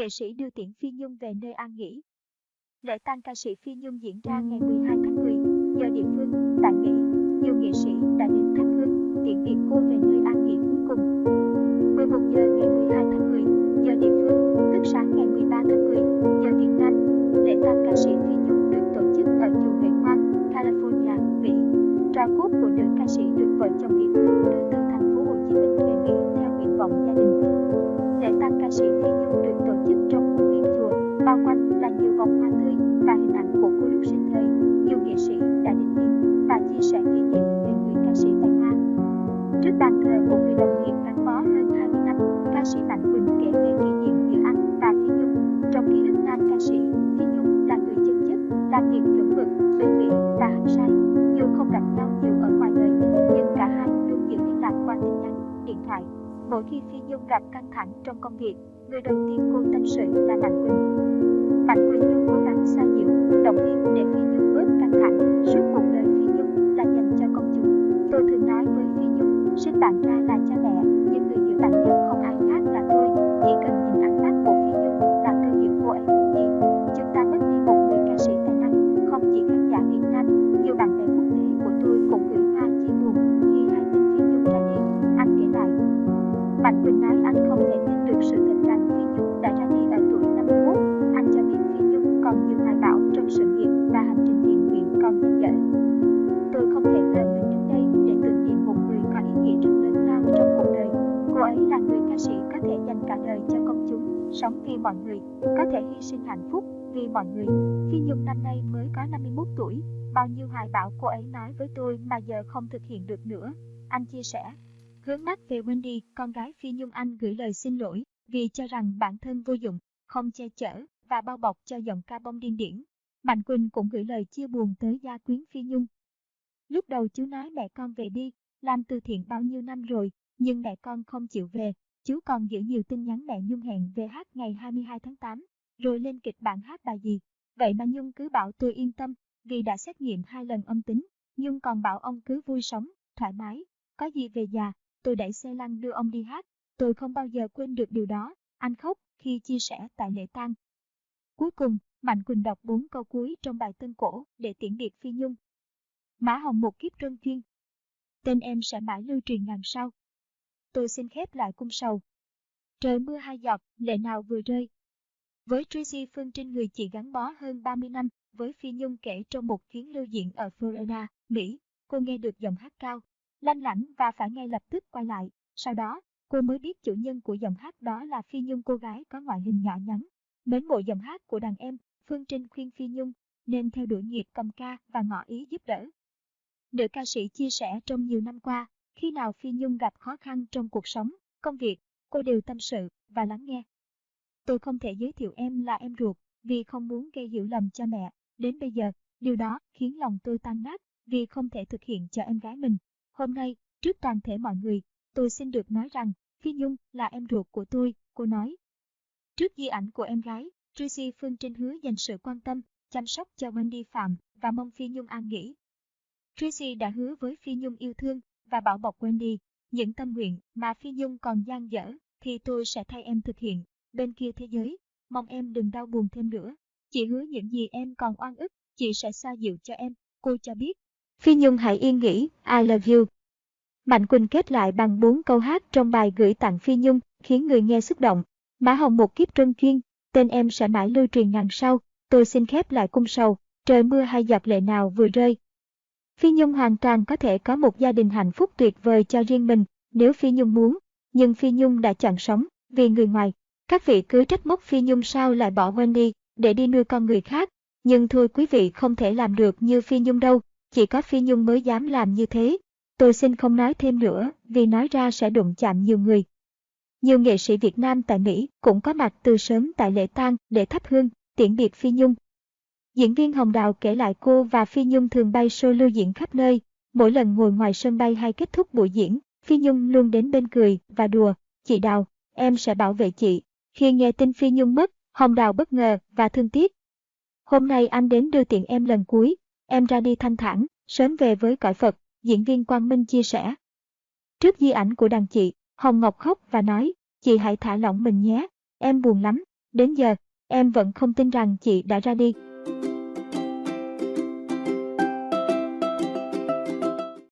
nghệ sĩ đưa tiễn Phi Nhung về nơi an nghỉ. Lễ tang ca sĩ Phi Nhung diễn ra ngày 12 tháng 10, giờ địa phương, tại Mỹ. Nhiều nghệ sĩ đã đến thắp hương, tiễn biệt cô về nơi an nghỉ cuối cùng. 11 giờ ngày 12 tháng 10, giờ địa phương, Mỗi khi Phi Nhung gặp căng thẳng trong công việc, người đầu tiên cô tâm sự là Mạnh Quỳnh. Mạnh Quỳnh luôn cố gắng xoa dịu, động viên để Phi Nhung bớt căng thẳng. Suốt cuộc đời Phi Nhung là dành cho công chúng. Tôi thường nói với Phi Nhung, sinh bạn ra là cha mẹ, nhưng người hiểu bạn nhất cả đời cho công chúng, sống vì mọi người, có thể hy sinh hạnh phúc vì mọi người. Phi Nhung năm nay mới có 51 tuổi, bao nhiêu hoài bão cô ấy nói với tôi mà giờ không thực hiện được nữa. Anh chia sẻ. Hướng mắt về Wendy, con gái Phi Nhung Anh gửi lời xin lỗi vì cho rằng bản thân vô dụng, không che chở và bao bọc cho giọng ca bông điên điển. Mạnh Quỳnh cũng gửi lời chia buồn tới gia quyến Phi Nhung. Lúc đầu chú nói mẹ con về đi, làm từ thiện bao nhiêu năm rồi, nhưng mẹ con không chịu về. Chú còn giữ nhiều tin nhắn mẹ Nhung hẹn về hát ngày 22 tháng 8, rồi lên kịch bản hát bài gì. Vậy mà Nhung cứ bảo tôi yên tâm, vì đã xét nghiệm hai lần âm tính. Nhung còn bảo ông cứ vui sống, thoải mái, có gì về già, tôi đẩy xe lăn đưa ông đi hát. Tôi không bao giờ quên được điều đó, anh khóc khi chia sẻ tại lễ tang. Cuối cùng, Mạnh Quỳnh đọc bốn câu cuối trong bài tân cổ để tiễn biệt Phi Nhung. Mã Hồng một kiếp trân chuyên. Tên em sẽ mãi lưu truyền ngàn sau. Tôi xin khép lại cung sầu. Trời mưa hai giọt, lệ nào vừa rơi. Với Tracy Phương Trinh người chị gắn bó hơn 30 năm, với Phi Nhung kể trong một chuyến lưu diễn ở Florida, Mỹ, cô nghe được giọng hát cao, lanh lảnh và phải ngay lập tức quay lại. Sau đó, cô mới biết chủ nhân của giọng hát đó là Phi Nhung cô gái có ngoại hình nhỏ nhắn. Mến mộ giọng hát của đàn em, Phương Trinh khuyên Phi Nhung nên theo đuổi nghiệp cầm ca và ngỏ ý giúp đỡ. Nữ ca sĩ chia sẻ trong nhiều năm qua, khi nào Phi Nhung gặp khó khăn trong cuộc sống, công việc, cô đều tâm sự và lắng nghe. Tôi không thể giới thiệu em là em ruột vì không muốn gây hiểu lầm cho mẹ. Đến bây giờ, điều đó khiến lòng tôi tan nát vì không thể thực hiện cho em gái mình. Hôm nay, trước toàn thể mọi người, tôi xin được nói rằng Phi Nhung là em ruột của tôi, cô nói. Trước di ảnh của em gái, Tracy Phương Trinh hứa dành sự quan tâm, chăm sóc cho Wendy Phạm và mong Phi Nhung an nghỉ. Tracy đã hứa với Phi Nhung yêu thương và bảo bọc đi. những tâm nguyện mà Phi Nhung còn dang dở thì tôi sẽ thay em thực hiện. Bên kia thế giới, mong em đừng đau buồn thêm nữa. Chị hứa những gì em còn oan ức, chị sẽ xoa dịu cho em, cô cho biết. Phi Nhung hãy yên nghỉ, I love you. Mạnh Quỳnh kết lại bằng bốn câu hát trong bài gửi tặng Phi Nhung, khiến người nghe xúc động. Mã Hồng một kiếp trân chuyên, tên em sẽ mãi lưu truyền ngàn sau, tôi xin khép lại cung sầu, trời mưa hay giọt lệ nào vừa rơi. Phi Nhung hoàn toàn có thể có một gia đình hạnh phúc tuyệt vời cho riêng mình, nếu Phi Nhung muốn, nhưng Phi Nhung đã chọn sống, vì người ngoài. Các vị cứ trách móc Phi Nhung sao lại bỏ Wendy, để đi nuôi con người khác, nhưng thôi quý vị không thể làm được như Phi Nhung đâu, chỉ có Phi Nhung mới dám làm như thế. Tôi xin không nói thêm nữa, vì nói ra sẽ đụng chạm nhiều người. Nhiều nghệ sĩ Việt Nam tại Mỹ cũng có mặt từ sớm tại lễ tang để thắp hương, tiễn biệt Phi Nhung. Diễn viên Hồng Đào kể lại cô và Phi Nhung thường bay solo lưu diễn khắp nơi. Mỗi lần ngồi ngoài sân bay hay kết thúc buổi diễn, Phi Nhung luôn đến bên cười và đùa. Chị Đào, em sẽ bảo vệ chị. Khi nghe tin Phi Nhung mất, Hồng Đào bất ngờ và thương tiếc. Hôm nay anh đến đưa tiện em lần cuối, em ra đi thanh thản, sớm về với cõi Phật, diễn viên Quang Minh chia sẻ. Trước di ảnh của đàn chị, Hồng Ngọc khóc và nói, chị hãy thả lỏng mình nhé, em buồn lắm, Đến giờ, em vẫn không tin rằng chị đã ra đi.